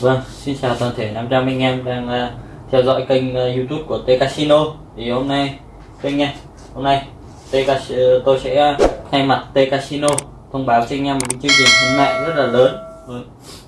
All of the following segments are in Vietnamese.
Vâng, xin chào toàn thể 500 anh em đang uh, theo dõi kênh uh, YouTube của T Casino. Thì hôm nay kênh nha, hôm nay T Casino, ờ, tôi sẽ uh, thay mặt T Casino thông báo cho anh em một cái chương trình khuyến mại rất là lớn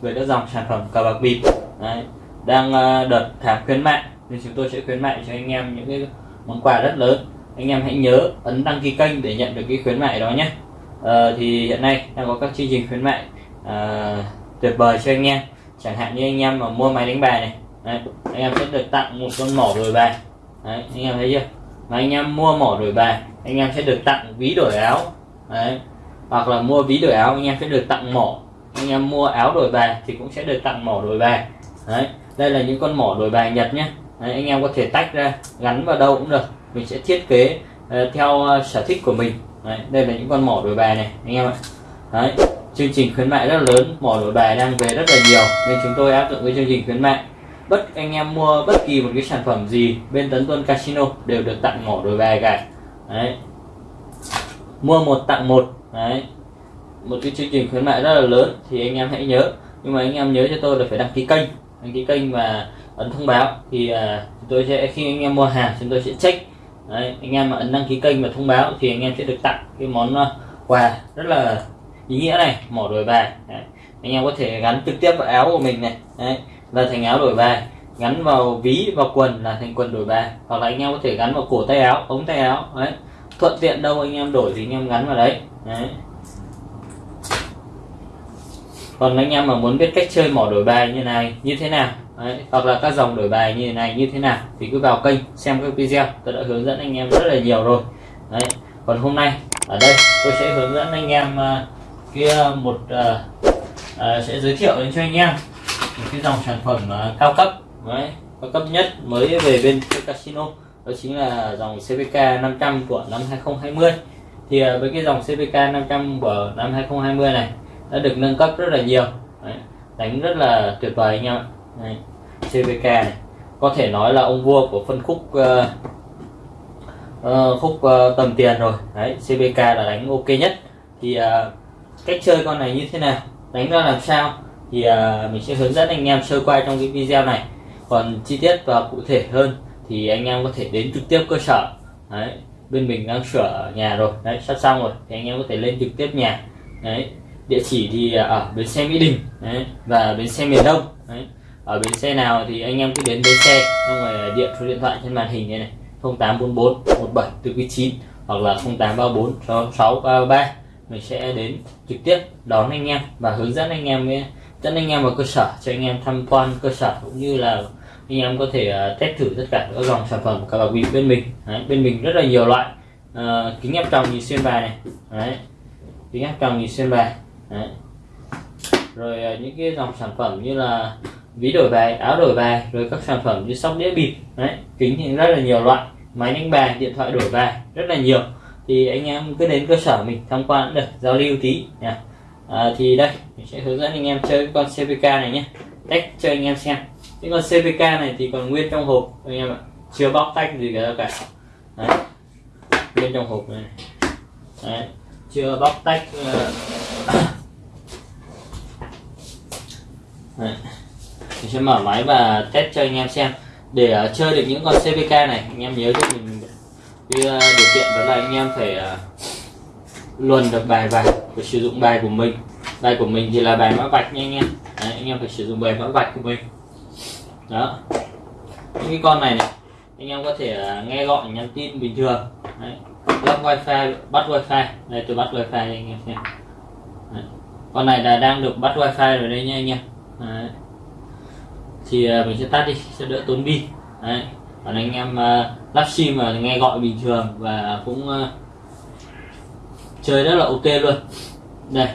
về các dòng sản phẩm cờ bạc bịp. Đấy, đang ờ, đợt tháng khuyến mại nên chúng tôi sẽ khuyến mại cho anh em những cái món quà rất lớn. Anh em hãy nhớ ấn đăng ký kênh để nhận được cái khuyến mại đó nhé. à, thì hiện nay đang có các chương trình khuyến mại à, tuyệt vời cho anh em chẳng hạn như anh em mà mua máy đánh bài này đấy, anh em sẽ được tặng một con mỏ đổi bài đấy, anh em thấy chưa mà anh em mua mỏ đổi bài anh em sẽ được tặng ví đổi áo đấy. hoặc là mua ví đổi áo anh em sẽ được tặng mỏ anh em mua áo đổi bài thì cũng sẽ được tặng mỏ đổi bài. Đấy đây là những con mỏ đổi bài nhật nhé. Đấy, anh em có thể tách ra gắn vào đâu cũng được. Mình sẽ thiết kế uh, theo uh, sở thích của mình. Đấy, đây là những con mỏ đổi bài này anh em ạ. Đấy chương trình khuyến mại rất là lớn mỏ đổi bài đang về rất là nhiều nên chúng tôi áp dụng cái chương trình khuyến mại. Bất anh em mua bất kỳ một cái sản phẩm gì bên tấn tuân casino đều được tặng mỏ đổi bài cả. Đấy mua một tặng một. Đấy một cái chương trình khuyến mại rất là lớn thì anh em hãy nhớ. Nhưng mà anh em nhớ cho tôi là phải đăng ký kênh đăng ký kênh và ấn thông báo. Thì uh, tôi sẽ khi anh em mua hàng chúng tôi sẽ check. Đấy, anh em mà ấn đăng ký kênh và thông báo thì anh em sẽ được tặng cái món uh, quà rất là ý nghĩa này. Mỏ đổi bài. Đấy. anh em có thể gắn trực tiếp vào áo của mình này. Đấy, là thành áo đổi bài. Gắn vào ví vào quần là thành quần đổi bài. Hoặc là anh em có thể gắn vào cổ tay áo ống tay áo. Đấy thuận tiện đâu anh em đổi thì anh em gắn vào đấy, đấy còn anh em mà muốn biết cách chơi mỏ đổi bài như này như thế nào? Đấy, hoặc là các dòng đổi bài như thế này như thế nào thì cứ vào kênh xem các video. Tôi đã hướng dẫn anh em rất là nhiều rồi. Đấy còn hôm nay ở đây tôi sẽ hướng dẫn anh em uh, kia một uh, uh, sẽ giới thiệu đến cho anh em một cái dòng sản phẩm uh, cao cấp. Đấy, cao cấp nhất mới về bên casino đó chính là dòng CVK 500 của năm 2020 thì uh, với cái dòng CVK 500 của năm 2020 này đã được nâng cấp rất là nhiều. Đấy, đánh rất là tuyệt vời anh em ạ. Đấy, CVK này. Có thể nói là ông vua của phân khúc uh, uh, khúc uh, tầm tiền rồi. Đấy CVK là đánh ok nhất. Thì uh, cách chơi con này như thế nào? Đánh ra làm sao? Thì uh, mình sẽ hướng dẫn anh em sơ qua trong cái video này. Còn chi tiết và cụ thể hơn thì anh em có thể đến trực tiếp cơ sở. Đấy. Bên mình đang sửa nhà rồi. Đấy sắp xong rồi. Thì anh em có thể lên trực tiếp nhà. Đấy địa chỉ thì à, ở bến xe mỹ đình đấy, và bến xe miền đông đấy. ở bến xe nào thì anh em cứ đến bến xe xong rồi à, điện số điện thoại trên màn hình này này 0844 17 từ 9 hoặc là 0834 6633 mình sẽ đến trực tiếp đón anh em và hướng dẫn anh em eh, dẫn anh em vào cơ sở cho anh em tham quan cơ sở cũng như là anh em có thể à, test thử tất cả các dòng sản phẩm của bạc bịp bên mình Đấy, bên mình rất là nhiều loại à, kính áp tròng nhìn xuyên bài này Đấy, kính áp tròng nhìn xuyên bài. Đấy. rồi à, những cái dòng sản phẩm như là ví đổi bài áo đổi bài rồi các sản phẩm như sóc đĩa bịp Đấy, kính thì rất là nhiều loại máy đánh bài điện thoại đổi bài rất là nhiều. Thì anh em cứ đến cơ sở mình tham quan cũng được giao lưu tí nha à, thì đây mình sẽ hướng dẫn anh em chơi con CPK này nhé. Tách cho anh em xem. Cái con CPK này thì còn nguyên trong hộp anh em ạ. Chưa bóc tách gì cả cả. Đấy. nguyên trong hộp này đấy. chưa bóc tách uh đấy. mình sẽ mở máy và test cho anh em xem. Để uh, chơi được những con CVK này anh em nhớ cho mình cái uh, điều kiện đó là anh em phải uh, luồn được bài vào phải sử dụng bài của mình. Bài của mình thì là bài mã vạch nha anh em. Đấy, anh em phải sử dụng bài mã vạch của mình. Đó. Những cái con này này anh em có thể uh, nghe gọi nhắn tin bình thường. Đấy. lắp wifi bắt wifi. Đây tôi bắt wifi anh em xem. Đấy. con này là đang được bắt wifi rồi đây nha anh em. Đấy. thì à, mình sẽ tắt đi sẽ đỡ tốn pin. Đấy. Còn anh em uh, lắp sim mà nghe gọi bình thường và cũng uh, chơi rất là ok luôn. Đây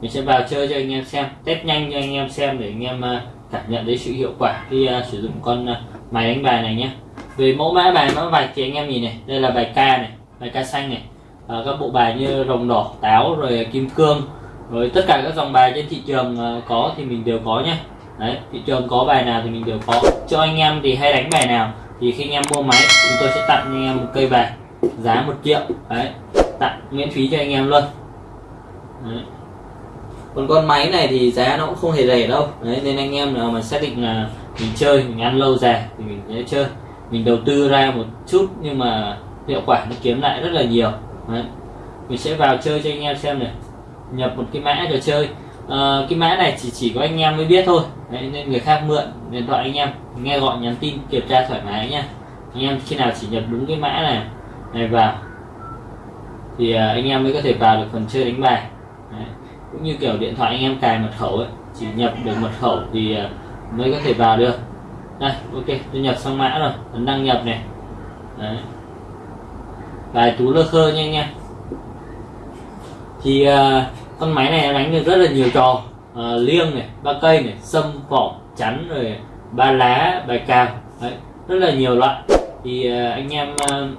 mình sẽ vào chơi cho anh em xem test nhanh cho anh em xem để anh em uh, cảm nhận thấy sự hiệu quả khi uh, sử dụng con uh, máy đánh bài này nhé về mẫu mã bài mã vạch thì anh em nhìn này đây là bài ca này bài ca xanh này. Uh, các bộ bài như rồng đỏ táo rồi kim cương rồi tất cả các dòng bài trên thị trường ờ, có thì mình đều có nhé. Đấy, thị trường có bài nào thì mình đều có. Cho anh em thì hay đánh bài nào thì khi anh em mua máy, chúng tôi sẽ tặng anh em một cây bài giá một triệu. Đấy, tặng miễn phí cho anh em luôn. Đấy. còn con máy này thì giá nó cũng không hề rẻ đâu. Đấy, nên anh em nào mà xác định là mình chơi, mình ăn lâu dài thì mình sẽ chơi. Mình đầu tư ra một chút nhưng mà hiệu quả nó kiếm lại rất là nhiều. Đấy. mình sẽ vào chơi cho anh em xem này nhập một cái mã trò chơi. À, cái mã này chỉ chỉ có anh em mới biết thôi. Đấy, nên người khác mượn điện thoại anh em nghe gọi nhắn tin kiểm tra thoải mái nhá. Anh em khi nào chỉ nhập đúng cái mã này này vào thì à, anh em mới có thể vào được phần chơi đánh bài. Đấy. cũng như kiểu điện thoại anh em cài mật khẩu ấy chỉ nhập được mật khẩu thì à, mới có thể vào được. Đây ok tôi nhập xong mã rồi ấn đăng nhập này. Đấy. Bài tú lơ khơ nha anh em thì uh, con máy này nó đánh được rất là nhiều trò. Uh, liêng này ba cây này sâm vỏ chắn rồi ba lá bài cào. Đấy rất là nhiều loại. Thì uh, anh em uh,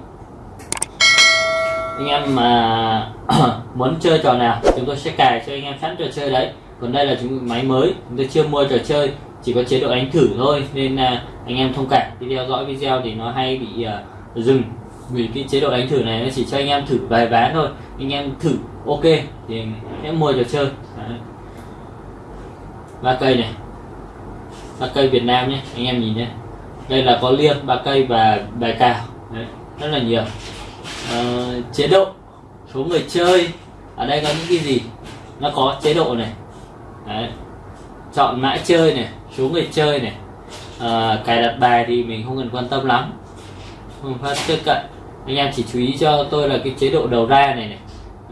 anh em mà muốn chơi trò nào chúng tôi sẽ cài cho anh em sẵn trò chơi đấy. Còn đây là chúng máy mới chúng tôi chưa mua trò chơi chỉ có chế độ đánh thử thôi. Nên là anh em thông cảm. Khi theo dõi video thì nó hay bị uh, dừng vì cái chế độ đánh thử này nó chỉ cho anh em thử vài ván thôi. Anh em thử ok thì em mua trò chơi. Ba cây này. Ba cây Việt Nam nhé anh em nhìn nhé. Đây là có liêng ba cây và bài cào. Đấy, rất là nhiều. À, chế độ số người chơi. Ở đây có những cái gì? Nó có chế độ này. Đấy. chọn mã chơi này số người chơi này. À, cài đặt bài thì mình không cần quan tâm lắm. Phương pháp tiếp cận anh em chỉ chú ý cho tôi là cái chế độ đầu ra này này.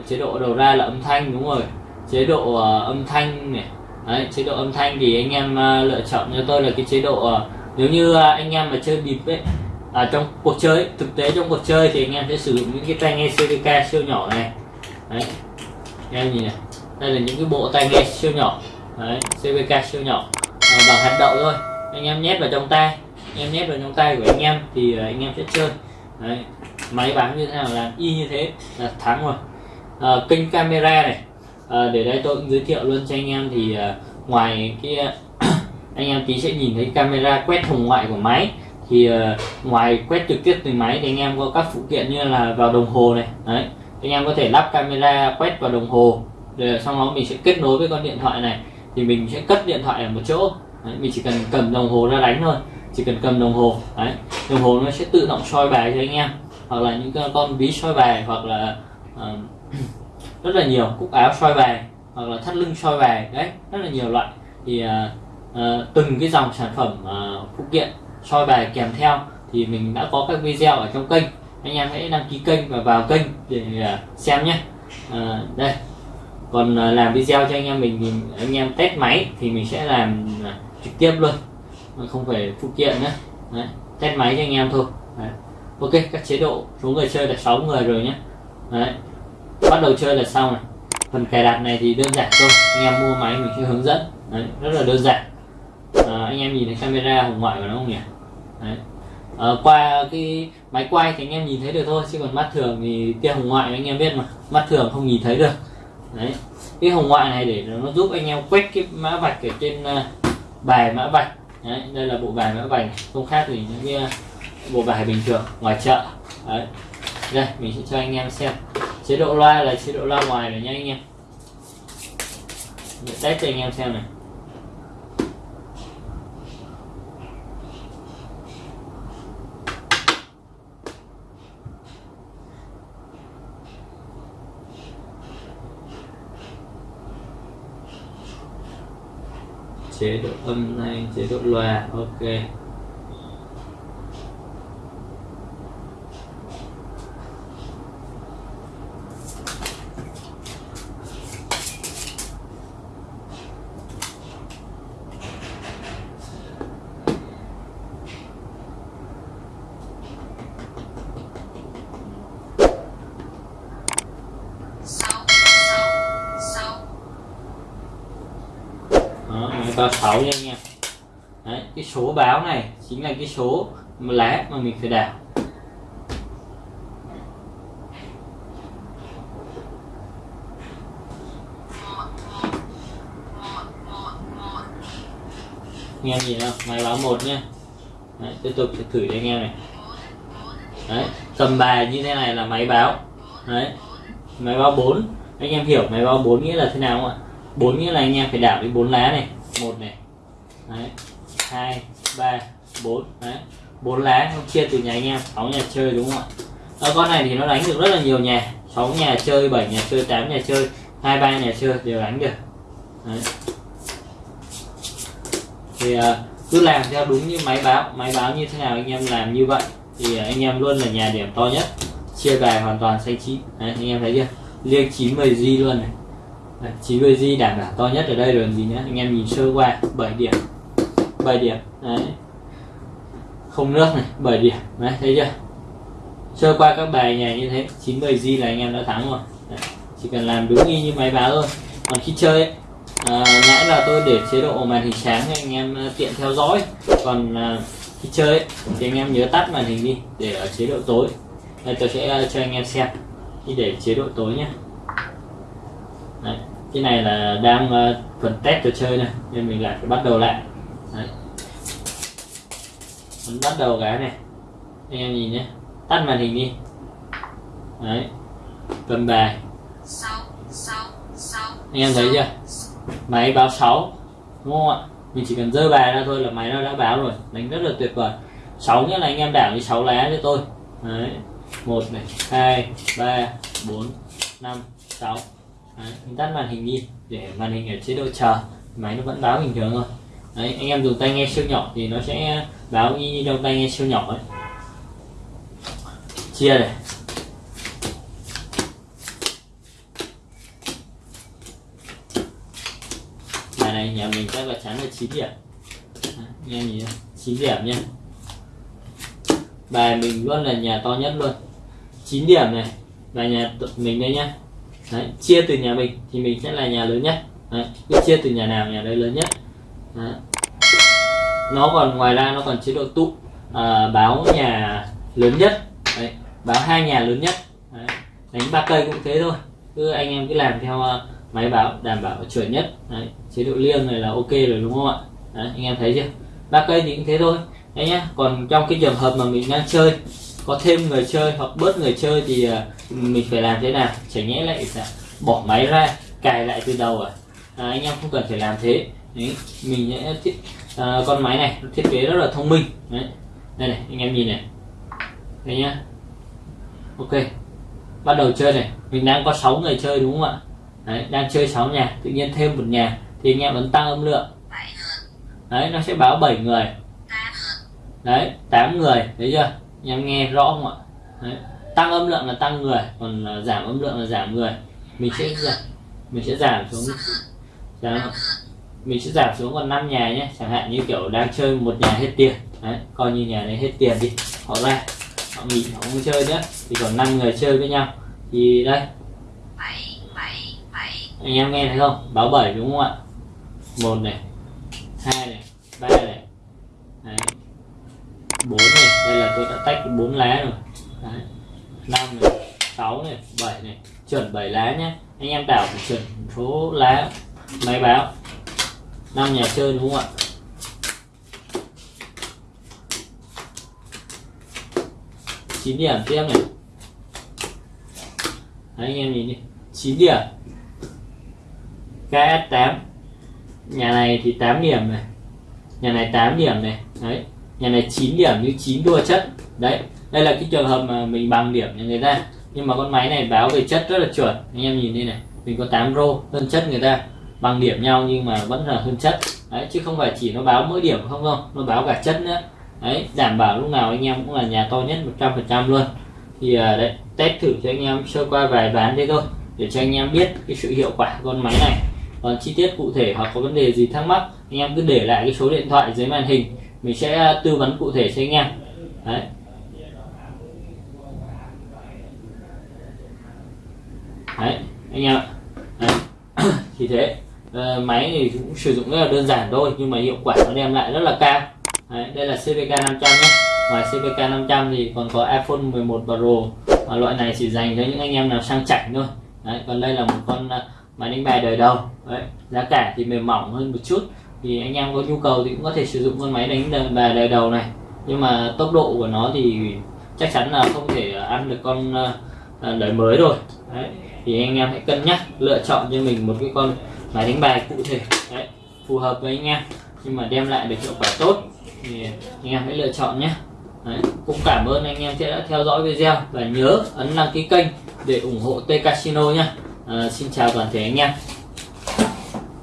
Chế độ đầu ra là âm thanh đúng rồi. Chế độ uh, âm thanh này. Đấy, chế độ âm thanh thì anh em uh, lựa chọn cho tôi là cái chế độ uh, nếu như uh, anh em mà chơi bịp ấy à, trong cuộc chơi thực tế trong cuộc chơi thì anh em sẽ sử dụng những cái tai nghe CVK siêu nhỏ này. Đấy anh em nhìn này. Đây là những cái bộ tai nghe siêu nhỏ. Đấy CVK siêu nhỏ. À, bằng hạt đậu thôi. Anh em nhét vào trong tay anh em nhét vào trong tay của anh em thì uh, anh em sẽ chơi. Đấy máy bán như thế nào làm y như thế là thắng rồi. À, kênh camera này à, để đây tôi cũng giới thiệu luôn cho anh em thì à, ngoài cái anh em tí sẽ nhìn thấy camera quét hồng ngoại của máy. Thì à, ngoài quét trực tiếp từ máy thì anh em có các phụ kiện như là vào đồng hồ này đấy. Anh em có thể lắp camera quét vào đồng hồ. Rồi sau đó mình sẽ kết nối với con điện thoại này thì mình sẽ cất điện thoại ở một chỗ. Đấy, mình chỉ cần cầm đồng hồ ra đánh thôi chỉ cần cầm đồng hồ đấy. Đồng hồ nó sẽ tự động soi bài cho anh em hoặc là những ờ, con ví soi bài hoặc là uh, rất là nhiều cúc áo soi bài hoặc là thắt lưng soi bài đấy rất là nhiều loại. Thì uh, uh, từng cái dòng sản phẩm uh, phụ kiện soi bài kèm theo thì mình đã có các video ở trong kênh. Anh em hãy đăng ký kênh và vào kênh để uh, xem nhé. Uh, đây. Còn uh, làm video cho anh em mình thì anh em test máy thì mình sẽ làm uh, trực tiếp luôn. Không phải phụ kiện nữa. Đấy, test máy cho anh em thôi. Đấy ok các chế độ số người chơi là 6 người rồi nhé. Đấy bắt đầu chơi là sau này. Phần cài đặt này thì đơn giản thôi anh em mua máy mình sẽ hướng dẫn. Đấy, rất là đơn giản. À, anh em nhìn thấy camera hồng ngoại của nó không nhỉ? Đấy. À, qua cái máy quay thì anh em nhìn thấy được thôi chứ còn mắt thường thì tia hồng ngoại anh em biết mà mắt thường không nhìn thấy được. Đấy cái hồng ngoại này để nó giúp anh em quét cái mã vạch ở trên à, bài mã vạch. Đấy, đây là bộ bài mã vạch không khác gì những cái bộ bài bình thường ngoài chợ. Đấy. Đây, mình sẽ cho anh em xem. Chế độ loa là chế độ loa ngoài rồi nhé anh em. Để test cho anh em xem này. Chế độ âm thanh, chế độ loa, ok. báo 6 nha anh em. Đấy, cái số báo này chính là cái số lá mà mình phải đảo nghe gì nhìn không? Máy báo một nha, Đấy, tiếp tục sẽ thử cho anh em này. Đấy, cầm bài như thế này là máy báo. Đấy, máy báo 4 anh em hiểu máy báo 4 nghĩa là thế nào không ạ? 4 nghĩa là anh em phải đảo đi 4 lá này một này. Đấy. Hai ba bốn. Đấy. Bốn lá không chia từ nhà anh em. Sáu nhà chơi đúng không ạ? Ở con này thì nó đánh được rất là nhiều nhà. Sáu nhà chơi 7 nhà chơi 8 nhà chơi hai ba nhà chơi đều đánh được. Đấy. thì uh, cứ làm theo đúng như máy báo. Máy báo như thế nào anh em làm như vậy thì anh em luôn là nhà điểm to nhất. Chia bài hoàn toàn xanh chín. Đấy, anh em thấy chưa? Liêng chín mười di luôn này đấy, 90 g đảm bảo to nhất ở đây rồi gì nhá anh em nhìn sơ qua 7 điểm. 7 điểm đấy. Không nước này 7 điểm đấy thấy chưa? Sơ qua các bài nhà như thế 90 g là anh em đã thắng rồi. Đấy, chỉ cần làm đúng y như máy báo thôi. Còn khi chơi ấy, à, nãy là tôi để chế độ màn hình sáng cho anh em à, tiện theo dõi. Còn à, khi chơi ấy, thì anh em nhớ tắt màn hình đi để ở chế độ tối. Đây tôi sẽ à, cho anh em xem. Đi để chế độ tối nhé Đấy, cái này là đang ờ, uh, phần test trò chơi này nên mình lại phải bắt đầu lại. Đấy. mình bắt đầu cái này. Anh em nhìn nhé. Tắt màn hình đi. Đấy. cầm bài. Anh em thấy chưa? Máy báo 6 đúng không ạ? Mình chỉ cần dơ bài ra thôi là máy nó đã báo rồi. Đánh rất là tuyệt vời. 6 nghĩa là anh em đảo đi 6 lá cho tôi. Đấy. 1 này 2 3 4 5 6 Đấy, mình tắt màn hình đi để màn hình ở chế độ chờ máy nó vẫn báo bình thường thôi. Đấy, anh em dùng tai nghe siêu nhỏ thì nó sẽ báo như trong tai nghe siêu nhỏ ấy. Chia này. Bài này nhà mình chắc là chắn là 9 điểm. Nghe nhìn 9 điểm nha bài mình luôn là nhà to nhất luôn. 9 điểm này và nhà mình đây nhá đấy, chia từ nhà mình thì mình sẽ là nhà lớn nhất. Đấy, cứ chia từ nhà nào nhà đấy lớn nhất. Đấy. nó còn ngoài ra nó còn chế độ tụ à, báo nhà lớn nhất. Đấy, báo hai nhà lớn nhất. Đấy. đánh ba cây cũng thế thôi. Cứ anh em cứ làm theo uh, máy báo đảm bảo chuẩn nhất. Đấy. chế độ liêng này là ok rồi đúng không ạ? Đấy, anh em thấy chưa? Ba cây thì cũng thế thôi. Đấy nhá còn trong cái trường hợp mà mình đang chơi có thêm người chơi hoặc bớt người chơi thì uh, mình phải làm thế nào? Chẳng nhẽ lại bỏ máy ra cài lại từ đầu à, à anh em không cần phải làm thế. Đấy, mình sẽ thiết à, con máy này thiết kế rất là thông minh. Đấy đây này anh em nhìn này. Đây nhá. Ok bắt đầu chơi này. Mình đang có 6 người chơi đúng không ạ? Đấy, đang chơi 6 nhà tự nhiên thêm một nhà thì anh em vẫn tăng âm lượng. Đấy nó sẽ báo 7 người. Đấy 8 người thấy chưa anh em nghe rõ không ạ? Đấy. tăng âm lượng là tăng người còn giảm âm lượng là giảm người. Mình sẽ giảm mình sẽ giảm xuống. Giảm mình sẽ giảm xuống còn 5 nhà nhé chẳng hạn như kiểu đang chơi một nhà hết tiền. Đấy coi như nhà này hết tiền đi. Họ ra họ nghỉ họ không chơi nữa. Thì còn 5 người chơi với nhau. Thì đây. Anh em nghe thấy không? Báo 7 đúng không ạ? Một này hai này ba này. Đấy. Bốn này. đây là tôi đã tách bốn lá rồi. Đấy. 5 này 6 này 7 này. Chuẩn 7 lá nhé anh em đảo phải chuẩn số lá máy báo. Năm nhà chơi đúng không ạ? Chín điểm tiếp này. Đấy, anh em nhìn đi. 9 điểm. KS8 nhà này thì 8 điểm này. Nhà này 8 điểm này. Đấy nhà này 9 điểm như 9 đua chất. Đấy, đây là cái trường hợp mà mình bằng điểm cho người ta. Nhưng mà con máy này báo về chất rất là chuẩn. Anh em nhìn đây này, mình có 8 rô hơn chất người ta. Bằng điểm nhau nhưng mà vẫn là hơn chất. Đấy, chứ không phải chỉ nó báo mỗi điểm không không nó báo cả chất nữa. Đấy, đảm bảo lúc nào anh em cũng là nhà to nhất 100% luôn. Thì à, đấy, test thử cho anh em sơ qua vài bán thế thôi, để cho anh em biết cái sự hiệu quả con máy này. Còn chi tiết cụ thể hoặc có vấn đề gì thắc mắc, anh em cứ để lại cái số điện thoại dưới màn hình mình sẽ à, tư vấn cụ thể cho anh em. Đấy. Đấy anh em ạ. Đấy. thì thế ờ, máy thì cũng sử dụng rất là đơn giản thôi nhưng mà hiệu quả nó đem lại rất là cao. Đấy, đây là CVK 500 nhé. Ngoài CVK 500 thì còn có iPhone 11 Pro và loại này chỉ dành cho những anh em nào sang chảnh thôi. Đấy, còn đây là một con à, máy đánh bài đời đầu. Đấy, giá cả thì mềm mỏng hơn một chút thì anh em có nhu cầu thì cũng có thể sử dụng con máy đánh bài đời đầu này. Nhưng mà tốc độ của nó thì chắc chắn là không thể ăn được con ờ, ờ, đời mới rồi. Đấy thì anh em hãy cân nhắc lựa chọn cho mình một cái con máy đánh bài cụ thể. Đấy phù hợp với anh em. Nhưng mà đem lại được hiệu quả tốt thì anh em hãy lựa chọn nhé. Đấy. cũng cảm ơn anh em đã theo dõi video và nhớ ấn đăng ký kênh để ủng hộ T Casino nhé. À, xin chào toàn thể anh em.